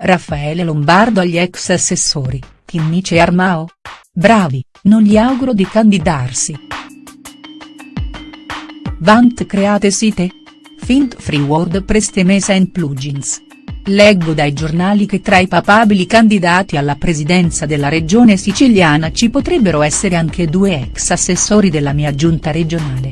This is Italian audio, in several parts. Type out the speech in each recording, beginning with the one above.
Raffaele Lombardo agli ex assessori, Chinnici e Armao? Bravi, non gli auguro di candidarsi. Vant create site? Fint free WordPress temesa and plugins. Leggo dai giornali che tra i papabili candidati alla presidenza della regione siciliana ci potrebbero essere anche due ex assessori della mia giunta regionale.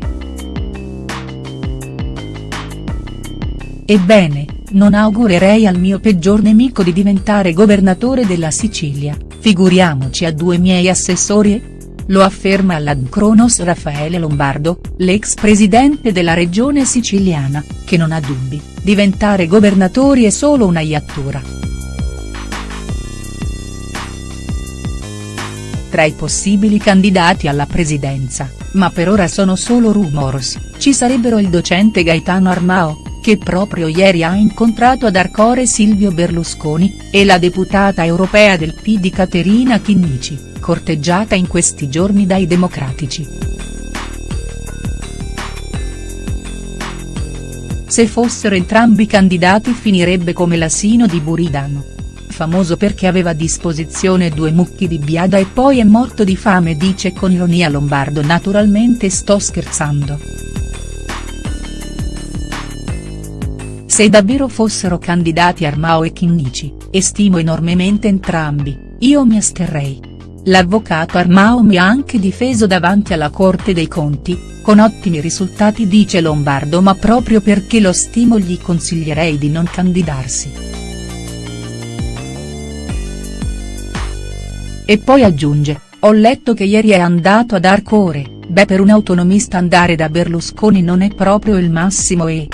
Ebbene, non augurerei al mio peggior nemico di diventare governatore della Sicilia, figuriamoci a due miei assessori? Lo afferma all'Ad Cronos Raffaele Lombardo, l'ex presidente della regione siciliana, che non ha dubbi, diventare governatori è solo una iattura. Tra i possibili candidati alla presidenza, ma per ora sono solo rumors, ci sarebbero il docente Gaetano Armao, che proprio ieri ha incontrato ad Arcore Silvio Berlusconi, e la deputata europea del PD Caterina Chinnici, corteggiata in questi giorni dai democratici. Se fossero entrambi candidati finirebbe come l'asino di Buridano. Famoso perché aveva a disposizione due mucchi di biada e poi è morto di fame dice con ironia Lombardo naturalmente sto scherzando. Se davvero fossero candidati Armao e Chinnici, e stimo enormemente entrambi, io mi asterrei. L'avvocato Armao mi ha anche difeso davanti alla Corte dei Conti, con ottimi risultati dice Lombardo ma proprio perché lo stimo gli consiglierei di non candidarsi. E poi aggiunge, ho letto che ieri è andato ad Arcore, beh per un autonomista andare da Berlusconi non è proprio il massimo e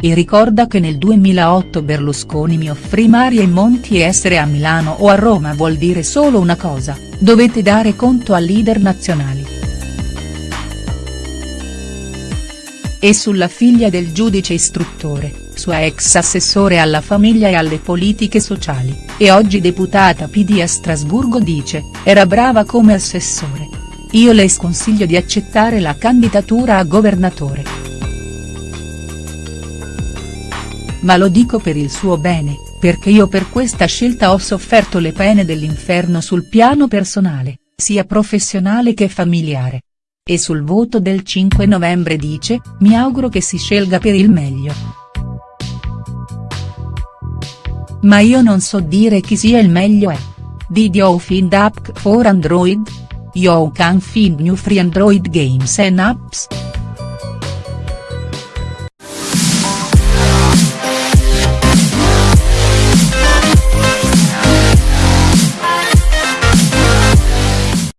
e ricorda che nel 2008 Berlusconi mi offrì mari e monti e essere a Milano o a Roma vuol dire solo una cosa, dovete dare conto ai leader nazionali. E sulla figlia del giudice istruttore, sua ex assessore alla famiglia e alle politiche sociali, e oggi deputata PD a Strasburgo dice, era brava come assessore. Io le sconsiglio di accettare la candidatura a governatore. Ma lo dico per il suo bene, perché io per questa scelta ho sofferto le pene dell'inferno sul piano personale, sia professionale che familiare. E sul voto del 5 novembre dice, mi auguro che si scelga per il meglio. Ma io non so dire chi sia il meglio è. Did you find app for Android? You can find new free Android games and apps.